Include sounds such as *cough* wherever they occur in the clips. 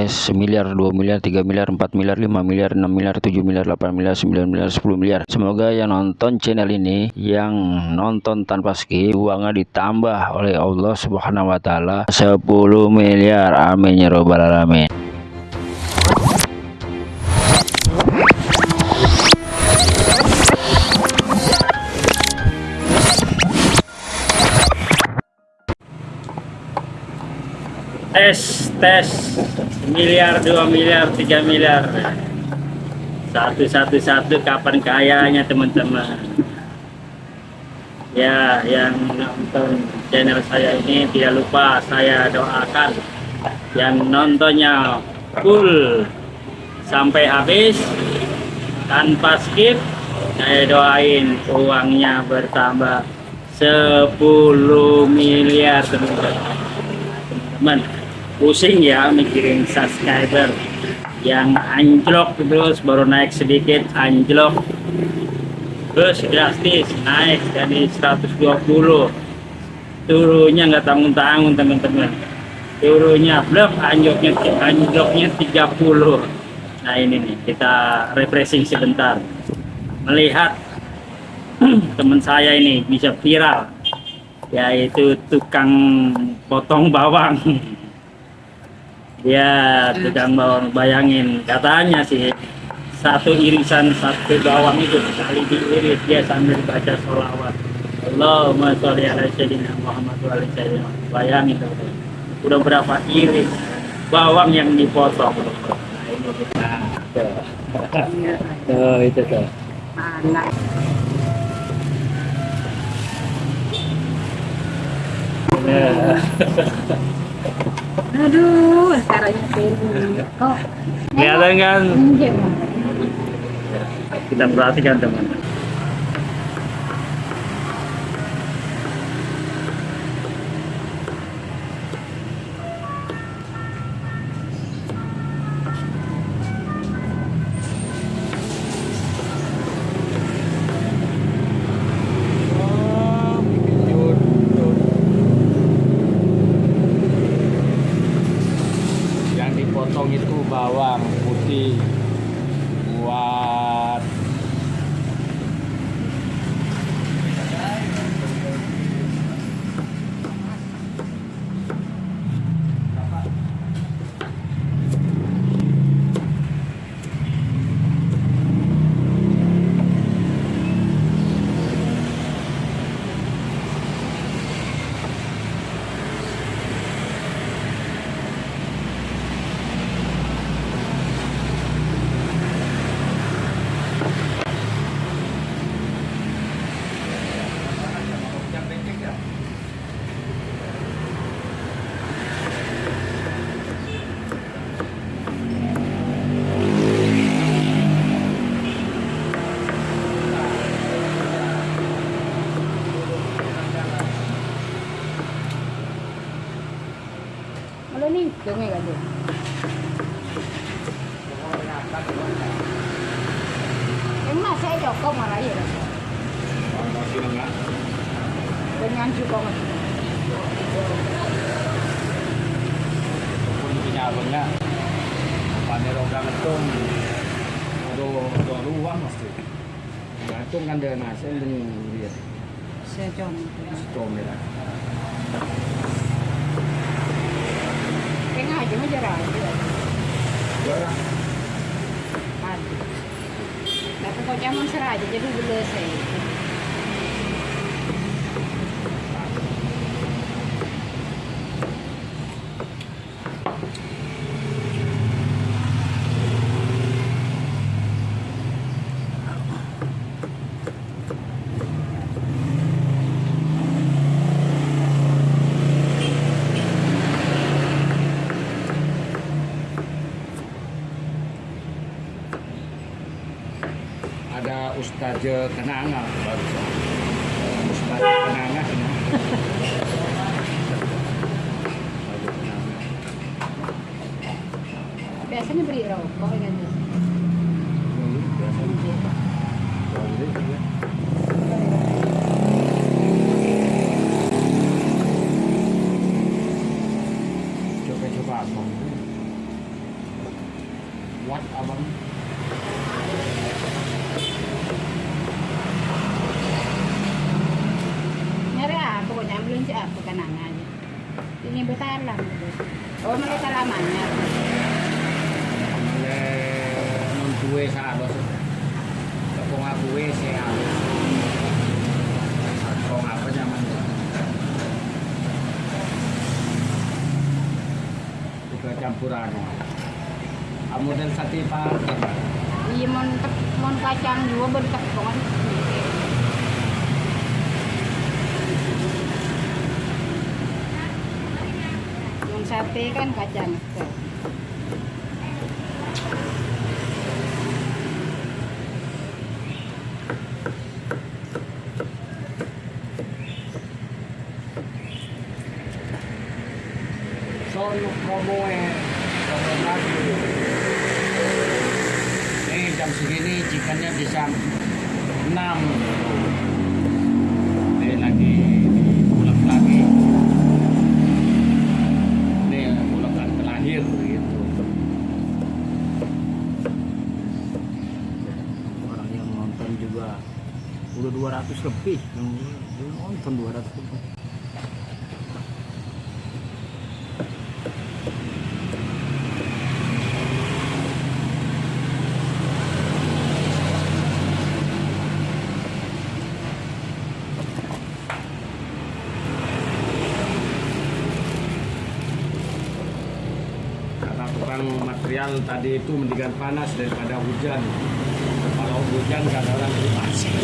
tes semiliar, 2 miliar, 3 miliar, 4 miliar, 5 miliar, 6 miliar, 7 miliar, 8 miliar, 9 miliar, 10 miliar. Semoga yang nonton channel ini yang nonton tanpa skip uangnya ditambah oleh Allah Subhanahu wa taala 10 miliar. Amin ya robbal alamin. tes tes miliar dua miliar tiga miliar. Satu satu satu kapan kayanya teman-teman. Ya yang nonton channel saya ini tidak lupa saya doakan. Yang nontonnya full. Sampai habis tanpa skip saya doain uangnya bertambah 10 miliar teman-teman pusing ya mikirin subscriber. Yang anjlok terus baru naik sedikit anjlok. Terus drastis naik dari 120 turunnya nggak tanggung-tanggung teman-teman. Turunnya blok anjloknya anjloknya 30 nah ini nih kita refreshing sebentar. Melihat *clears throat* teman saya ini bisa viral yaitu tukang potong bawang *laughs* Ya, tukang bawang bayangin. Katanya sih satu irisan satu bawang itu sekali diiris dia sambil baca sholawat. Allahumma sholli ala sayyidina Muhammad wa ala Bayangin Udah berapa iris bawang yang dipotong. Nah, ini. Tuh, itu tuh. Mana? Yeah. *laughs* Aduh, caranya ini kok. Kelihatan kan? Kita perhatikan teman. Dengan juga mas. punya abangnya panel orang itu ada ada ruang gantung kan dia nasi dengan dia Saya jom. stone ya ngày chúng nó ra rồi. Juara. Ada. Tapi kau zaman serai jadi bela saya. Ada Ustaz Kenanga baru Ustaz Kenanga ini. Biasanya beli rokok kan. Coba-coba apa? apa kenangannya. Ini bertalan. Oh, mereka lamanya. oleh duwe seharus tepung aku sih harus tepung apa zaman juga campuran kamu sate pakai Iya, mon mon kacang juga. Mon sate kan kacang. Sono lagi ini jam segini chicken-nya bisa 6 ini lagi ulek lagi. Ini ulekan terakhir gitu. Orang yang nonton juga udah 200 lebih yang nonton 200 lebih kata tukang material tadi itu mendingan panas daripada hujan. Kalau hujan orang masing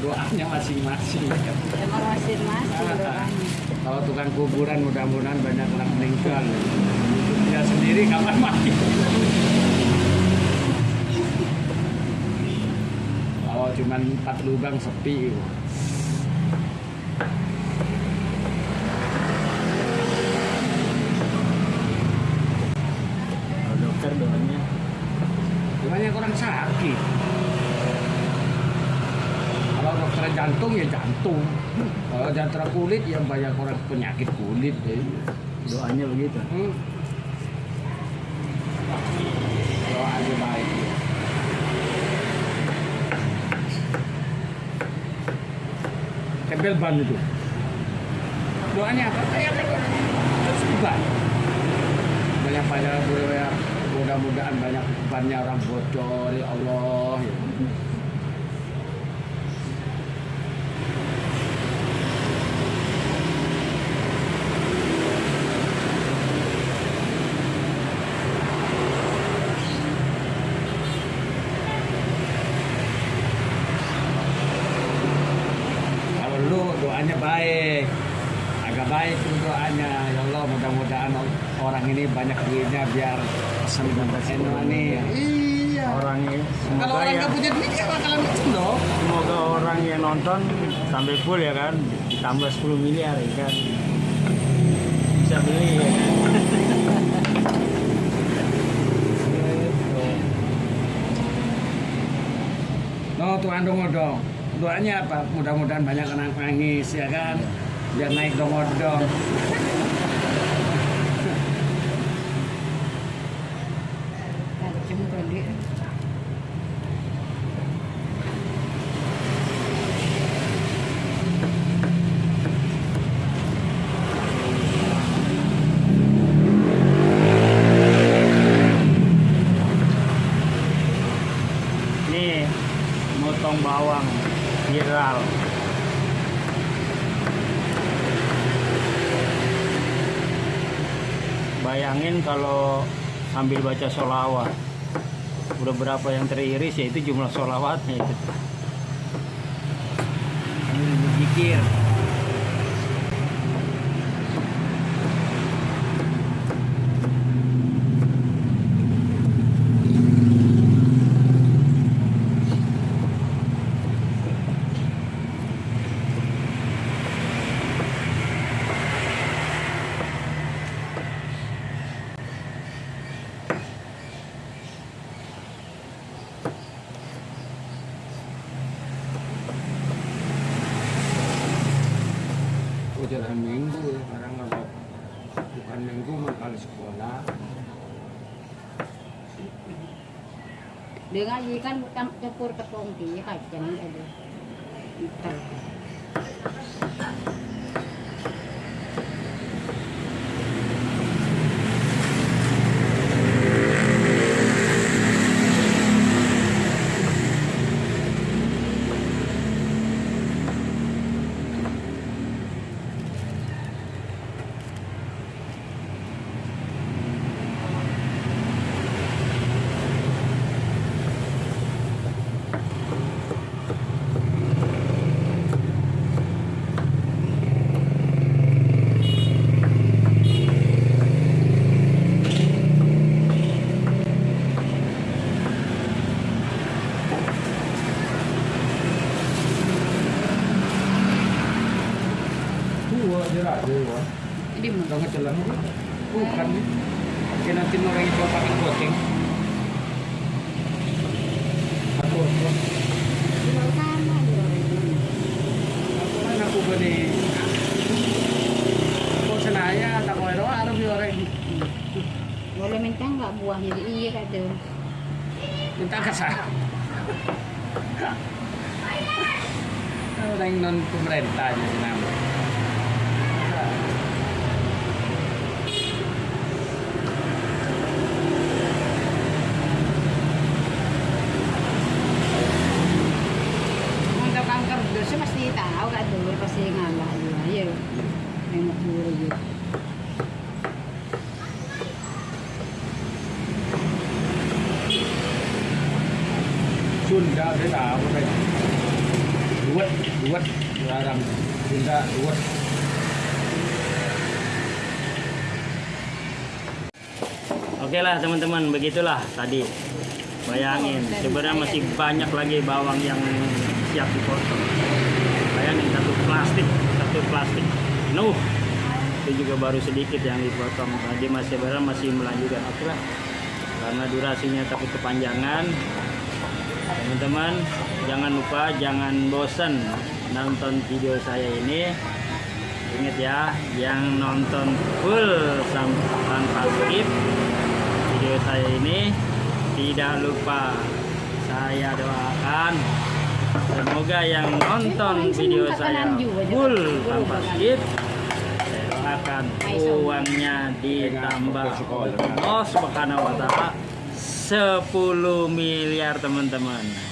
doanya masing-masing. Emang masing-masing doanya. kalau tukang kuburan mudah-mudahan banyak orang meninggal. Dia sendiri kapan mati? Kalau cuman empat lubang sepi banyak orang sakit kalau dokter jantung ya jantung kalau jantung kulit ya banyak orang penyakit kulit ya. doanya begitu Hmm. Ada baik. Tempel ban itu. Doanya apa? Kayak terus ban. Banyak banyak banyak mudah-mudahan banyak bannya orang bocor ya Allah. ya. Doanya baik, agak baik doanya. Ya Allah mudah-mudahan orang ini banyak duitnya biar pesen eno nih. Iya. orang yang Kalau orang yang nggak punya duit ya bakalan macam dong. semoga orang yang nonton sampai full ya kan ditambah 10 miliar ya kan bisa beli ya kan? No tuan dong dong. Doanya apa? Mudah-mudahan banyak anak nangis ya kan. Biar naik dong dong. Sambil baca sholawat. Udah berapa yang teriris ya itu jumlah sholawatnya itu. Ini zikir. Jalan minggu sekarang kalau bukan minggu mah kali sekolah. Dia ngaji kan campur tepung dia kacang ada. Ntar. dua aja lah, dua. Jadi mau. Udah ngecelang Bukan nih. Kayak kan. Kok senaya tak minta nggak buahnya? Iya kata. minta kasar. Orang non pemerintah nama. Untuk Oke lah teman-teman, begitulah tadi. Bayangin, sebenarnya masih banyak lagi bawang yang siap dipotong. Bayangin satu plastik, satu plastik. Nuh, itu juga baru sedikit yang dipotong. Tadi masih sebenarnya masih melanjutkan lah. Karena durasinya takut kepanjangan. Teman-teman, jangan lupa jangan bosan nonton video saya ini. Ingat ya, yang nonton full tanpa skip video saya ini tidak lupa saya doakan. Semoga yang nonton video saya full tanpa skip saya doakan uangnya ditambah Allah Subhanahu wa taala 10 miliar teman-teman